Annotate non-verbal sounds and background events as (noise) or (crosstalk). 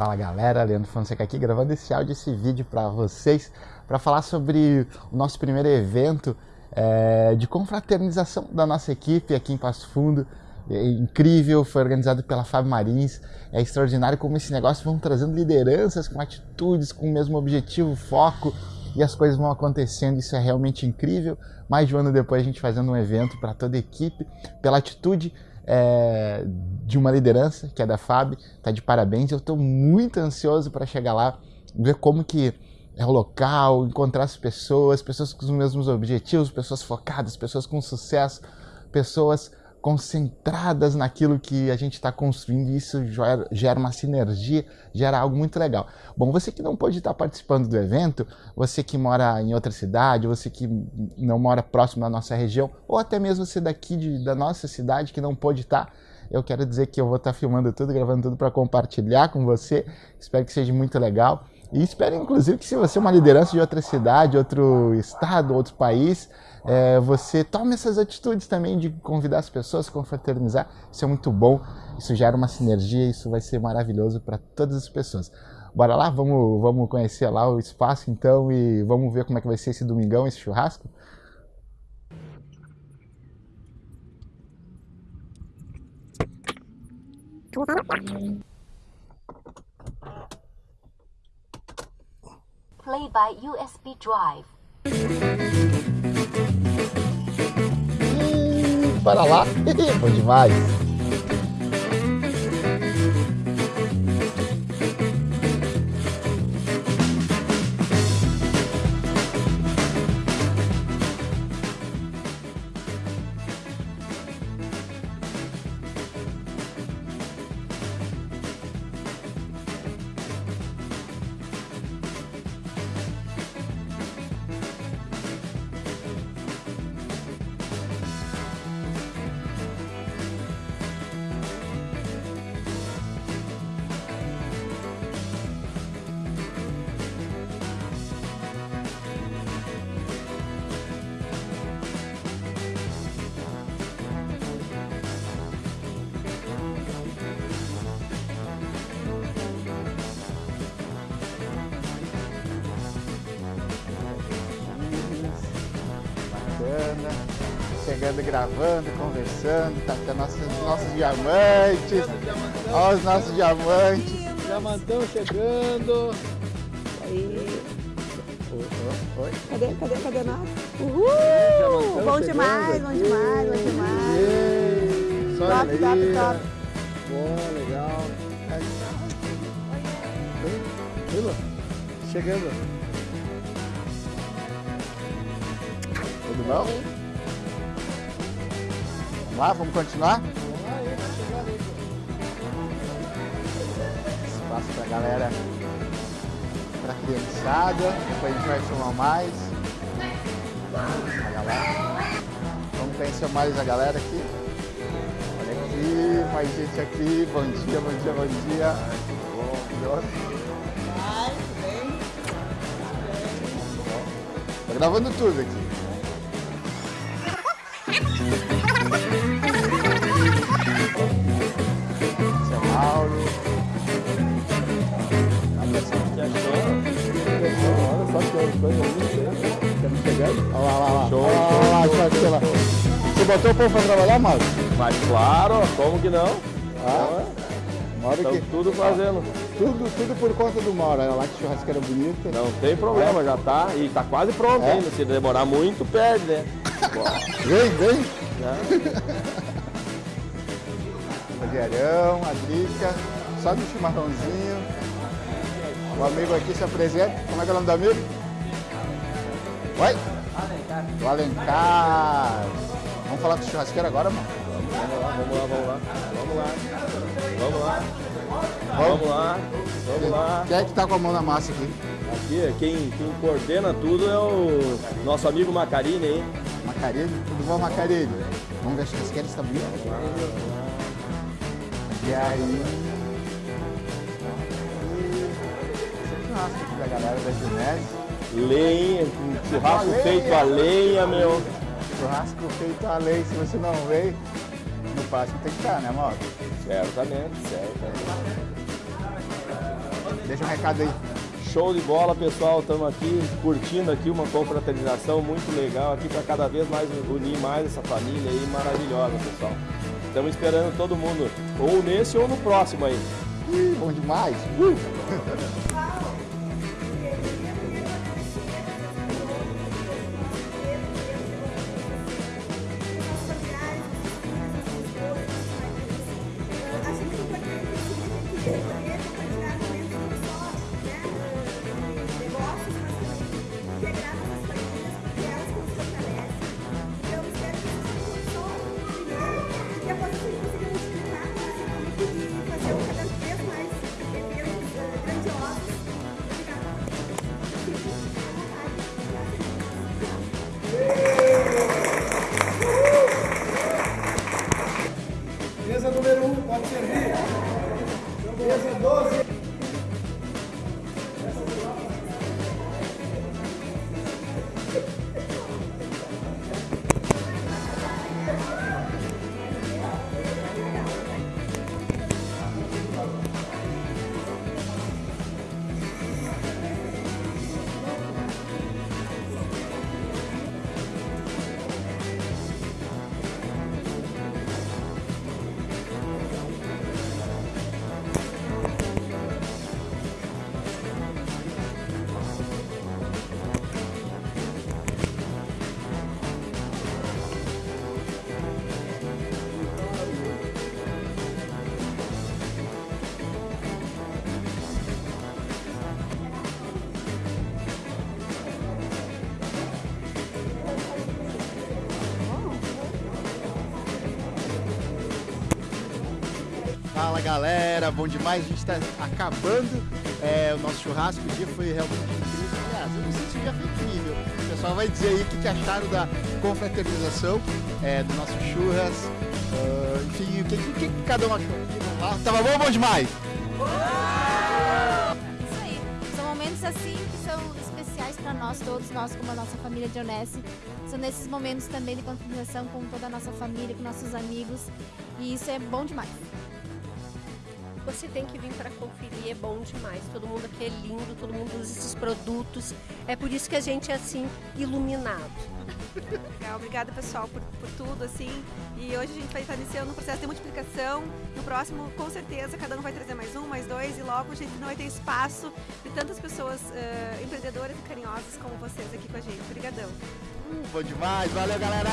Fala galera, Leandro Fonseca aqui gravando esse áudio, esse vídeo para vocês, para falar sobre o nosso primeiro evento é, de confraternização da nossa equipe aqui em Passo Fundo. É incrível, foi organizado pela Fábio Marins. É extraordinário como esse negócio vão trazendo lideranças com atitudes, com o mesmo objetivo, foco e as coisas vão acontecendo. Isso é realmente incrível. Mais de um ano depois, a gente fazendo um evento para toda a equipe, pela atitude é, de uma liderança, que é da FAB, tá de parabéns. Eu estou muito ansioso para chegar lá, ver como que é o local, encontrar as pessoas, pessoas com os mesmos objetivos, pessoas focadas, pessoas com sucesso, pessoas concentradas naquilo que a gente está construindo e isso gera, uma sinergia, gera algo muito legal. Bom, você que não pode estar participando do evento, você que mora em outra cidade, você que não mora próximo da nossa região, ou até mesmo você daqui de, da nossa cidade que não pode estar, eu quero dizer que eu vou estar filmando tudo, gravando tudo para compartilhar com você. Espero que seja muito legal. E espero, inclusive, que se você é uma liderança de outra cidade, outro estado, outro país, é, você tome essas atitudes também de convidar as pessoas, confraternizar. Isso é muito bom, isso gera uma sinergia, isso vai ser maravilhoso para todas as pessoas. Bora lá, vamos, vamos conhecer lá o espaço então e vamos ver como é que vai ser esse domingão, esse churrasco? Play by USB drive. para lá. (laughs) Bom demais. Chegando, gravando, conversando, tá com nossos, nossos diamantes. Olha os nossos diamantes. Diamantão chegando. Aí. Oi? Cadê, cadê, cadê nós? Uhul! Bom demais, bom demais, bom demais. Só Top, top, top. Bom, legal. Vila, chegando. Tudo bom? Lá, vamos continuar? Espaço pra galera, pra criançada, depois a gente vai filmar mais. Olha lá. Vamos conhecer mais a galera aqui. Olha aqui, mais gente aqui. Bom dia, bom dia, bom dia. Bom, Tô gravando tudo aqui. Você botou o povo pra trabalhar, Mauro? Mas claro, como que não? Ah, Estamos que... tudo fazendo. Tudo, tudo por conta do Mauro. Olha lá que churrasqueira bonita. Não tem problema, já tá. E tá quase pronto É? ainda. Se demorar muito, perde, né? Vem, vem. (laughs) Já. O Diarão, a Drica, só no chimarrãozinho. O amigo aqui se apresenta. Como é que é o nome do amigo? Oi? O Alencar. Vamos falar com o churrasqueiro agora, mano? Vamos lá, vamos lá, vamos lá. Vamos lá. Vamos lá. Vamos. Vamos lá. Vamos lá. Quem é que tá com a mão na massa aqui? Aqui, quem, quem coordena tudo é o nosso amigo Macarini aí. Macarilho? Tudo bom, Macarilho? Vamos ver a churrasqueira está bonita? E aí... Churrasco da galera da Genese. Lenha, churrasco A lenha. feito a lenha, meu. Churrasco feito a lei. Se você não veio, no próximo tem que estar, né, Mauro? Certamente, certamente. Deixa um recado aí. Show de bola, pessoal. Estamos aqui curtindo aqui uma confraternização muito legal aqui para cada vez mais unir mais essa família aí maravilhosa, pessoal. Estamos esperando todo mundo, ou nesse ou no próximo aí. Ih, bom demais. Fala galera, bom demais, a gente está acabando é, o nosso churrasco, o dia foi realmente incrível. Aliás, eu não sei se o dia foi incrível. O pessoal vai dizer aí o que, que acharam da confraternização é, do nosso churras. Uh, enfim, o que, o que cada um achou? Ah, tava bom ou bom demais? Isso aí. São momentos assim que são especiais para nós todos, nós como a nossa família de Onesse. São nesses momentos também de confraternização com toda a nossa família, com nossos amigos. E isso é bom demais. Você tem que vir para conferir, é bom demais. Todo mundo aqui é lindo, todo mundo usa esses produtos. É por isso que a gente é assim, iluminado. Legal, obrigada pessoal por, por tudo, assim. E hoje a gente vai estar iniciando um processo de multiplicação. No próximo, com certeza, cada um vai trazer mais um, mais dois, e logo a gente não vai ter espaço de tantas pessoas uh, empreendedoras e carinhosas como vocês aqui com a gente. Obrigadão. Uh, bom demais, valeu galera!